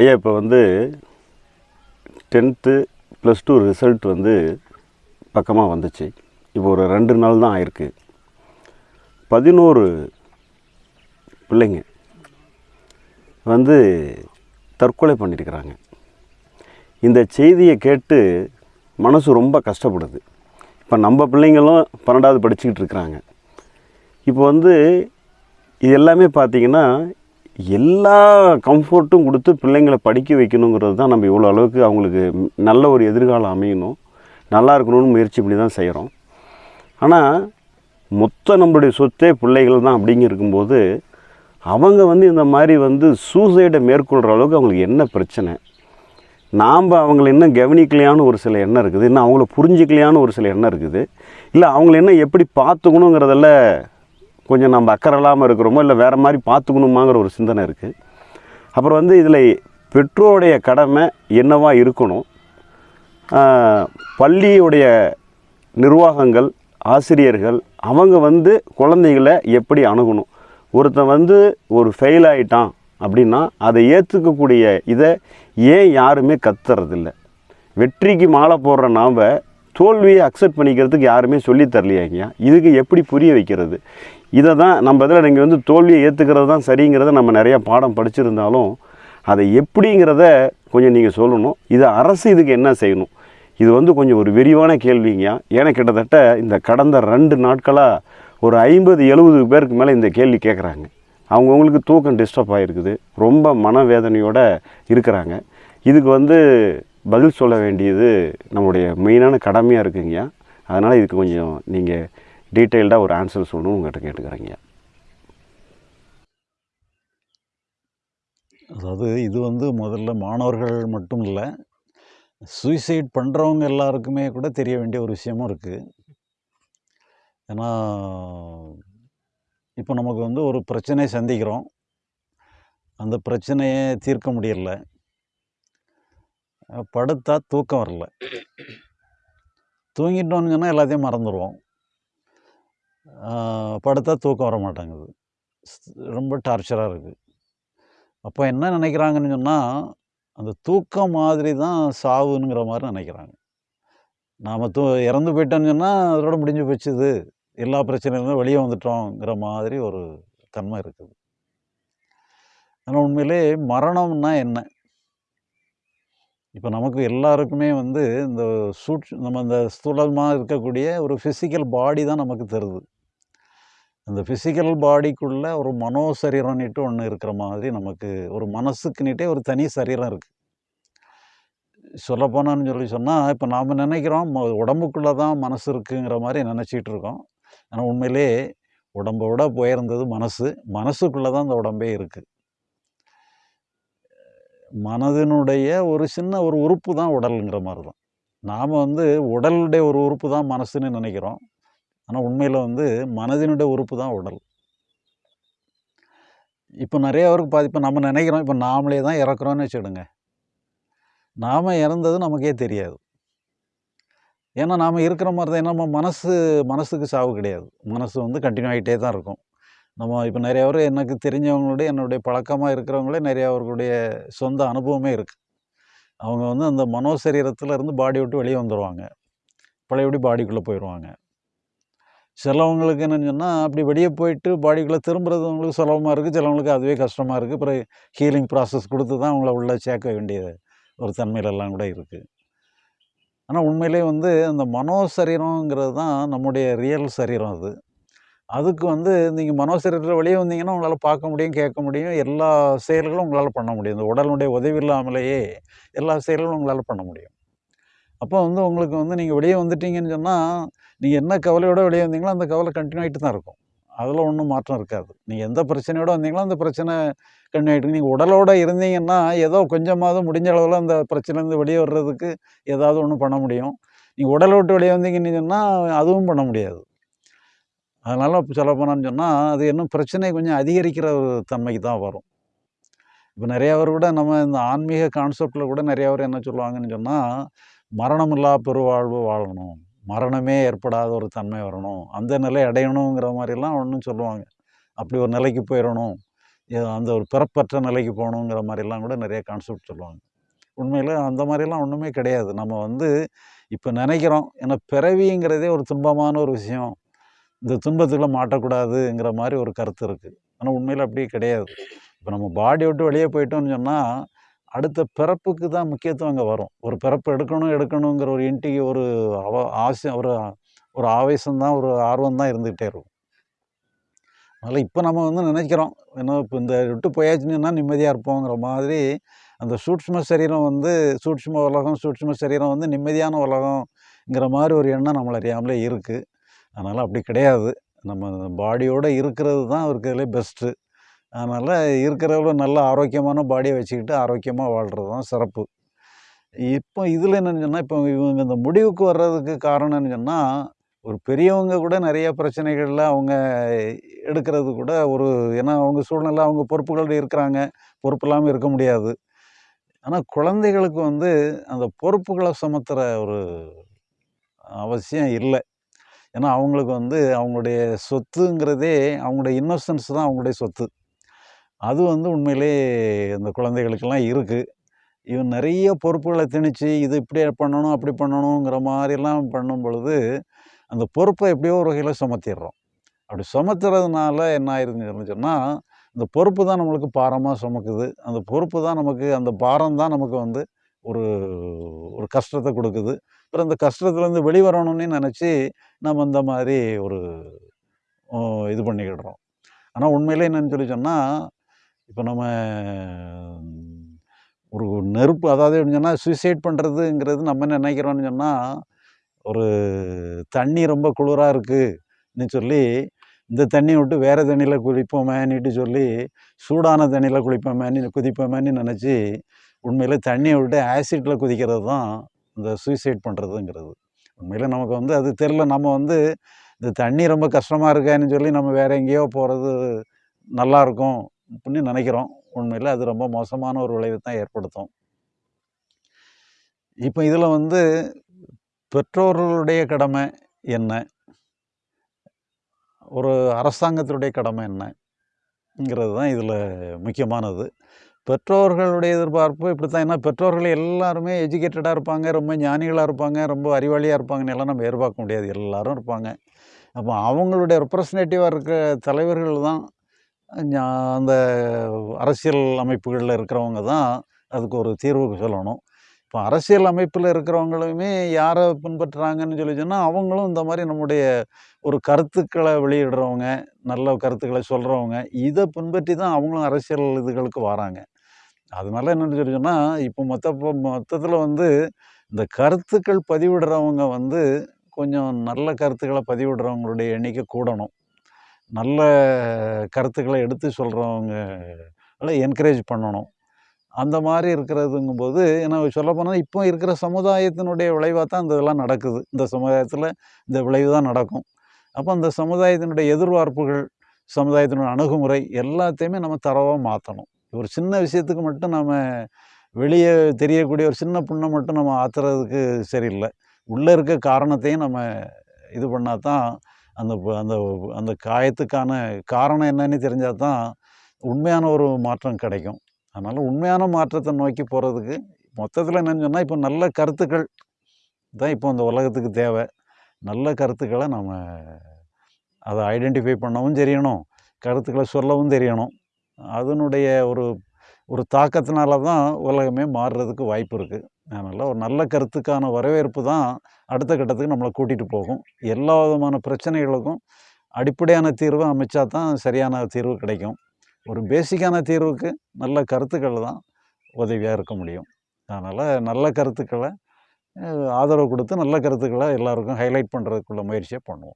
ஐயா இப்போ வந்து டென்த்து ப்ளஸ் டூ ரிசல்ட் வந்து பக்கமாக வந்துச்சு. இப்போ ஒரு ரெண்டு நாள் தான் ஆயிருக்கு. பதினோரு பிள்ளைங்க வந்து தற்கொலை பண்ணியிருக்கிறாங்க இந்த செய்தியை கேட்டு மனசு ரொம்ப கஷ்டப்படுது. இப்போ நம்ம பிள்ளைங்களும் பன்னெண்டாவது படிச்சுக்கிட்டு இருக்கிறாங்க. இப்போ வந்து இது எல்லாமே பார்த்திங்கன்னா எல்லா கம்ஃபர்ட்டும் கொடுத்து பிள்ளைங்களை படிக்க வைக்கணுங்கிறது தான் நம்ம இவ்வளோ அளவுக்கு அவங்களுக்கு நல்ல ஒரு எதிர்காலம் அமையணும். நல்லா இருக்கணும்னு முயற்சி பண்ணி தான் செய்கிறோம். ஆனால் மொத்த நம்மளுடைய சொத்தே பிள்ளைகள் தான் அப்படிங்க இருக்கும்போது அவங்க வந்து இந்த மாதிரி வந்து சூசைடை மேற்கொள்கிற அளவுக்கு அவங்களுக்கு என்ன பிரச்சனை? நாம் அவங்கள இன்னும் கவனிக்கலையான்னு ஒரு சில எண்ணம் இருக்குது. இன்னும் அவங்கள புரிஞ்சிக்கலையான்னு ஒரு சில எண்ணம் இருக்குது. இல்லை அவங்கள என்ன எப்படி பார்த்துக்கணுங்கிறதில் கொஞ்சம் நம்ம அக்கறை இல்லாமல் இருக்கிறோமோ இல்லை வேறு மாதிரி பார்த்துக்கணுமாங்கிற ஒரு சிந்தனை இருக்குது அப்புறம் வந்து இதில் பெற்றோருடைய கடமை என்னவாக இருக்கணும்? பள்ளியுடைய நிர்வாகங்கள் ஆசிரியர்கள் அவங்க வந்து குழந்தைகளை எப்படி அணுகணும்? ஒருத்தன் வந்து ஒரு ஃபெயில் ஆகிட்டான் அப்படின்னா அதை ஏற்றுக்கக்கூடிய இதை ஏன் யாருமே கத்துறதில்ல? வெற்றிக்கு மாலை போடுற நாம் தோல்வியை அக்செப்ட் பண்ணிக்கிறதுக்கு யாருமே சொல்லித்தரலையாங்கய்யா இதுக்கு எப்படி புரிய வைக்கிறது? இதை தான் நம்ம இதில் நீங்கள் வந்து தோல்வியை ஏற்றுக்கிறது தான் சரிங்கிறத நம்ம நிறையா பாடம் படிச்சிருந்தாலும் அதை எப்படிங்கிறத கொஞ்சம் நீங்கள் சொல்லணும். இது அரசு இதுக்கு என்ன செய்யணும்? இது வந்து கொஞ்சம் ஒரு விரிவான கேள்விங்க. ஏன்னா கிட்டத்தட்ட இந்த கடந்த ரெண்டு நாட்களாக ஒரு ஐம்பது எழுபது பேருக்கு மேலே இந்த கேள்வி கேட்குறாங்க அவங்கவுங்களுக்கு தூக்கம் டிஸ்டர்ப் ஆகிருக்குது ரொம்ப மனவேதனையோடு இருக்கிறாங்க. இதுக்கு வந்து பதில் சொல்ல வேண்டியது நம்முடைய மெயினான கடமையாக இருக்குங்கய்யா அதனால் இதுக்கு கொஞ்சம் நீங்கள் டீட்டெயில்டாக ஒரு ஆன்சர் சொல்லணும்னு உங்கள்கிட்ட கேட்டுக்கிறேங்கய்யா அதாவது இது வந்து முதல்ல மாணவர்கள் மட்டும் இல்லை சூசைட் பண்ணுறவங்க எல்லாருக்குமே கூட தெரிய வேண்டிய ஒரு விஷயமும் இருக்குது ஏன்னா இப்போ நமக்கு வந்து ஒரு பிரச்சனை சந்திக்கிறோம். அந்த பிரச்சனையை தீர்க்க முடியல. படுத்தா தூக்கம் வரல. தூங்கிட்டோம்னு சொன்னால் எல்லாத்தையும் மறந்துடுவோம் படுத்தா தூக்கம் வர மாட்டேங்குது ஸ்- ரொம்ப டார்ச்சராக இருக்குது அப்போ என்ன நினைக்கிறாங்கன்னு சொன்னால் அந்த தூக்கம் மாதிரி தான் சாவுங்கிற மாதிரி நினைக்கிறாங்க. நாம் தூ இறந்து போயிட்டோம்னு சொன்னால் அதோட முடிஞ்சு போச்சுது. எல்லா பிரச்சனையிலும் வெளியே வந்துட்டோங்கிற மாதிரி ஒரு தன்மை இருக்குது. ஆனால் உண்மையிலே மரணம்னா என்ன? இப்போ நமக்கு எல்லாருக்குமே வந்து இந்த சூட் நம்ம இந்த ஸ்தூலமாக இருக்கக்கூடிய ஒரு ஃபிசிக்கல் பாடி தான் நமக்கு தருது. அந்த ஃபிசிக்கல் பாடிக்குள்ளே ஒரு மனோ சரீரம்னுட்டு ஒன்று இருக்கிற மாதிரி நமக்கு ஒரு மனசுக்குன்னுட்டே ஒரு தனி சரீரம் இருக்குது சொல்லப்போனான்னு சொல்லி சொன்னால் இப்போ நாம் நினைக்கிறோம் ம- உடம்புக்குள்ளே தான் மனசு இருக்குங்கிற மாதிரி நினச்சிட்டு இருக்கோம். ஆனால் உண்மையிலே உடம்பை விட போயிருந்தது மனசு. மனசுக்குள்ளே தான் அந்த உடம்பே இருக்குது மனதினுடைய ஒரு சின்ன ஒரு உறுப்பு தான் உடலுங்கிற மாதிரி தான் நாம் வந்து உடலுடைய ஒரு உறுப்பு தான் மனசுன்னு நினைக்கிறோம். ஆனால் உண்மையில் வந்து மனதினுடைய உறுப்பு தான் உடல். இப்போ நிறைய பேருக்கு பாதி இப்போ நம்ம நினைக்கிறோம் இப்போ நாமளே தான் இறக்குறோன்னு வச்சுடுங்க நாம் இறந்தது நமக்கே தெரியாது. ஏன்னா நாம் இருக்கிற மாதிரி தான் நம்ம மனசு மனசுக்கு சாவு கிடையாது. மனசு வந்து கண்டினியூ ஆகிட்டே தான் இருக்கும். நம்ம இப்போ நிறைய பேர் எனக்கு தெரிஞ்சவங்களுடைய என்னுடைய பழக்கமாக இருக்கிறவங்களே நிறைய அவர்களுடைய சொந்த அனுபவமே இருக்குது அவங்க வந்து அந்த மனோசரீரத்தில் இருந்து பாடி விட்டு வெளியே வந்துடுவாங்க பழையபடி பாடிக்குள்ளே போயிடுவாங்க சிலவங்களுக்கு என்னன்னு சொன்னால் அப்படி வெளியே போயிட்டு பாடிக்குள்ளே திரும்புறது அவங்களுக்கு சுலபமாக இருக்குது சிலவங்களுக்கு அதுவே கஷ்டமாக இருக்குது அப்புறம் ஹீலிங் ப்ராசஸ் கொடுத்து தான் அவங்கள உள்ளே சேர்க்க வேண்டிய ஒரு தன்மையிலெல்லாம் கூட இருக்குது ஆனால் உண்மையிலே வந்து அந்த மனோ சரீரங்கிறது தான் நம்முடைய ரியல் சரீரம் அது. அதுக்கு வந்து நீங்கள் மனோ வெளியே வந்தீங்கன்னா உங்களால் பார்க்க முடியும் கேட்க முடியும். எல்லா செயல்களும் உங்களால் பண்ண முடியும். இந்த உடலுடைய உதவி இல்லாமலேயே எல்லா செயல்களும் உங்களால் பண்ண முடியும். அப்போ வந்து உங்களுக்கு வந்து நீங்கள் வெளியே வந்துட்டீங்கன்னு சொன்னால் நீங்கள் என்ன கவலையோட வெளியே வந்தீங்களோ அந்த கவலை கண்டினியூ ஆகிட்டு தான் இருக்கும். அதில் ஒன்றும் மாற்றம் இருக்காது. நீங்கள் எந்த பிரச்சனையோடு வந்தீங்களோ அந்த பிரச்சனை கண்டினியூ ஆகிட்டு நீங்கள் உடலோடு இருந்தீங்கன்னா ஏதோ கொஞ்சமாவது முடிஞ்ச அளவில் அந்த பிரச்சனைலேருந்து வெளியே வர்றதுக்கு ஏதாவது ஒன்று பண்ண முடியும். நீங்கள் உடலை விட்டு வெளியே வந்தீங்கன்னு சொன்னால் அதுவும் பண்ண முடியாது. அதனால் இப்போ சொல்ல போனான்னு சொன்னால் அது இன்னும் பிரச்சனை கொஞ்சம் அதிகரிக்கிற ஒரு தன்மைக்கு தான் வரும். இப்போ நிறையா பேர் கூட நம்ம இந்த ஆன்மீக கான்செப்டில் கூட நிறையா பேர் என்ன சொல்லுவாங்கன்னு சொன்னால் மரணமில்லா பெருவாழ்வு வாழணும். மரணமே ஏற்படாத ஒரு தன்மை வரணும். அந்த நிலை அடையணுங்கிற மாதிரிலாம் ஒன்றும் சொல்லுவாங்க. அப்படி ஒரு நிலைக்கு போயிடணும். அந்த ஒரு பிறப்பற்ற நிலைக்கு போகணுங்கிற மாதிரிலாம் கூட நிறைய கான்செப்ட் சொல்லுவாங்க. உண்மையில் அந்த மாதிரிலாம் ஒன்றுமே கிடையாது. நம்ம வந்து இப்போ நினைக்கிறோம் ஏன்னா பிறவிங்கிறதே ஒரு துன்பமான ஒரு விஷயம். இந்த துன்பத்துக்குள்ள மாட்டக்கூடாதுங்கிற மாதிரி ஒரு கருத்து இருக்குது ஆனால் உண்மையில் அப்படியே கிடையாது. இப்போ நம்ம பாடி விட்டு வெளியே போயிட்டோம்னு சொன்னால் அடுத்த பிறப்புக்கு தான் முக்கியத்துவம் அங்கே வரும். ஒரு பிறப்பு எடுக்கணும் எடுக்கணுங்கிற ஒரு இன்ட்டிக்கு ஒரு அவ ஆசை ஒரு ஒரு ஆவேசம் தான் ஒரு ஆர்வம் தான் இருந்துகிட்டே இருக்கும். அதனால் இப்போ நம்ம வந்து நினைக்கிறோம் ஏன்னா இப்போ இந்த விட்டு போயாச்சுன்னா நிம்மதியாக இருப்போங்கிற மாதிரி அந்த சூட்சும சரீரம் வந்து சூட்சும உலகம் சூட்சும சரீரம் வந்து நிம்மதியான உலகம்ங்கிற மாதிரி ஒரு எண்ணம் நம்மளை அறியாமலே இருக்குது அதனால் அப்படி கிடையாது. நம்ம பாடியோடு இருக்கிறது தான் இருக்கிறதுலே பெஸ்ட்டு அதனால் இருக்கிறவங்க நல்ல ஆரோக்கியமான பாடியை வச்சுக்கிட்டு ஆரோக்கியமாக வாழ்கிறது தான் சிறப்பு. இப்போ இதில் என்னன்னு சொன்னால் இப்போ இவங்க இந்த முடிவுக்கு வர்றதுக்கு காரணம்னு சொன்னால் ஒரு பெரியவங்க கூட நிறைய பிரச்சனைகளில் அவங்க எடுக்கிறது கூட ஒரு ஏன்னா அவங்க சூழ்நிலை அவங்க பொறுப்புகளோடு இருக்கிறாங்க. பொறுப்பு இல்லாமல் இருக்க முடியாது. ஆனால் குழந்தைகளுக்கு வந்து அந்த பொறுப்புகளை சுமத்துகிற ஒரு அவசியம் இல்லை. ஏன்னா அவங்களுக்கு வந்து அவங்களுடைய சொத்துங்கிறதே அவங்களுடைய இன்னோசன்ஸ் தான் அவங்களுடைய சொத்து. அது வந்து உண்மையிலே அந்த குழந்தைகளுக்கெல்லாம் இருக்குது இவன் நிறைய பொறுப்புகளை திணிச்சு இது இப்படி பண்ணணும் அப்படி பண்ணணுங்கிற மாதிரிலாம் பண்ணும் பொழுது அந்த பொறுப்பை எப்படியோ ஒரு வகையில் சுமத்திடுறோம். அப்படி சுமத்துறதுனால என்ன ஆயிருதுன்னு சொன்னால் இந்த பொறுப்பு தான் நம்மளுக்கு பாரமாக சுமக்குது. அந்த பொறுப்பு தான் நமக்கு அந்த பாரம் தான் நமக்கு வந்து ஒரு ஒரு கஷ்டத்தை கொடுக்குது. அப்புறம் இந்த கஷ்டத்துலேருந்து வெளிவரணும்னு நினச்சி நம்ம இந்த மாதிரி ஒரு இது பண்ணிக்கிடுறோம். ஆனால் உண்மையிலே என்னன்னு சொல்லி சொன்னால் இப்போ நம்ம ஒரு நெருப்பு அதாவது எப்படின்னு சொன்னால் சூசைட் பண்ணுறதுங்கிறது நம்ம என்ன நினைக்கிறோம்னு சொன்னால் ஒரு தண்ணி ரொம்ப குளிராக இருக்குன்னு சொல்லி இந்த தண்ணியை விட்டு வேறு தண்ணியில் குளிப்போமேன்னுட்டு சொல்லி சூடான தண்ணியில் குளிப்போமேன்னு குதிப்போமேன்னு நினச்சி உண்மையில் தண்ணியை விட்டு ஆசிட்டில் குதிக்கிறது தான் இந்த சூசைட் பண்ணுறதுங்கிறது உண்மையில் நமக்கு வந்து அது தெரில நம்ம வந்து இந்த தண்ணி ரொம்ப கஷ்டமாக இருக்கான்னு சொல்லி நம்ம வேறு எங்கேயோ போகிறது நல்லா இருக்கும் அப்படின்னு நினைக்கிறோம். உண்மையில் அது ரொம்ப மோசமான ஒரு விளைவை தான் ஏற்படுத்தும். இப்போ இதில் வந்து பெற்றோர்களுடைய கடமை என்ன? ஒரு அரசாங்கத்தினுடைய கடமை என்னங்கிறது தான் இதில் முக்கியமானது. பெற்றோர்களுடைய எதிர்பார்ப்பு இப்படி தான் ஏன்னா பெற்றோர்கள் எல்லாருமே எஜுகேட்டடாக இருப்பாங்க ரொம்ப ஞானிகளாக இருப்பாங்க ரொம்ப அறிவாளியாக இருப்பாங்கன்னு எல்லாம் நம்ம எதிர்பார்க்க முடியாது. எல்லாரும் இருப்பாங்க. அப்போ அவங்களுடைய ரெப்ரசன்டேட்டிவாக இருக்க தலைவர்கள் தான் அந்த அரசியல் அமைப்புகளில் இருக்கிறவங்க தான் அதுக்கு ஒரு தீர்வு சொல்லணும். இப்போ அரசியல் அமைப்பில் இருக்கிறவங்களுமே யாரை பின்பற்றுறாங்கன்னு சொல்லி சொன்னால் அவங்களும் இந்த மாதிரி நம்முடைய ஒரு கருத்துக்களை வெளியிடுறவங்க நல்ல கருத்துக்களை சொல்கிறவங்க இதை பின்பற்றி தான் அவங்களும் அரசியல் இதுகளுக்கு வராங்க. அதனால என்னென்னு சொல்லி சொன்னால் இப்போ மொத்த மொத்தத்தில் வந்து இந்த கருத்துக்கள் பதிவிடுறவங்க வந்து கொஞ்சம் நல்ல கருத்துக்களை பதிவிடுறவங்களுடைய எண்ணிக்கை கூடணும். நல்ல கருத்துக்களை எடுத்து சொல்கிறவங்க என்கரேஜ் பண்ணணும். அந்த மாதிரி இருக்கிறதுங்கும்போது ஏன்னா சொல்லப்போனால் இப்போ இருக்கிற சமுதாயத்தினுடைய விளைவாக தான் இந்த இதெல்லாம் நடக்குது. இந்த சமுதாயத்தில் இந்த விளைவு தான் நடக்கும். அப்போ அந்த சமுதாயத்தினுடைய எதிர்பார்ப்புகள் சமுதாயத்தினுடைய அணுகுமுறை எல்லாத்தையுமே நம்ம தரவாக மாற்றணும் ஒரு சின்ன விஷயத்துக்கு மட்டும் நம்ம வெளியே தெரியக்கூடிய ஒரு சின்ன புண்ணை மட்டும் நம்ம ஆத்துறதுக்கு சரியில்லை. உள்ளே இருக்க காரணத்தையும் நம்ம இது பண்ணால் தான் அந்த அந்த அந்த காயத்துக்கான காரணம் என்னன்னு தெரிஞ்சால் தான் உண்மையான ஒரு மாற்றம் கிடைக்கும். அதனால் உண்மையான மாற்றத்தை நோக்கி போகிறதுக்கு மொத்தத்தில் என்னென்னு சொன்னால் இப்போ நல்ல கருத்துக்கள் தான் இப்போ இந்த உலகத்துக்கு தேவை. நல்ல கருத்துக்களை நம்ம அதை ஐடென்டிஃபை பண்ணவும் தெரியணும். கருத்துக்களை சொல்லவும் தெரியணும். அதனுடைய ஒரு ஒரு தாக்கத்தினால தான் உலகமே மாறுறதுக்கு வாய்ப்பு இருக்குது அதனால் ஒரு நல்ல கருத்துக்கான வரவேற்பு தான் அடுத்த கட்டத்துக்கு நம்மளை கூட்டிகிட்டு போகும். எல்லா விதமான பிரச்சனைகளுக்கும் அடிப்படையான தீர்வை அமைச்சா தான் சரியான தீர்வு கிடைக்கும். ஒரு பேசிக்கான தீர்வுக்கு நல்ல கருத்துக்கள் தான் உதவியாக இருக்க முடியும். அதனால் நல்ல கருத்துக்களை ஆதரவு கொடுத்து நல்ல கருத்துக்களை எல்லாருக்கும் ஹைலைட் பண்ணுறதுக்குள்ள முயற்சியை பண்ணுவோம்.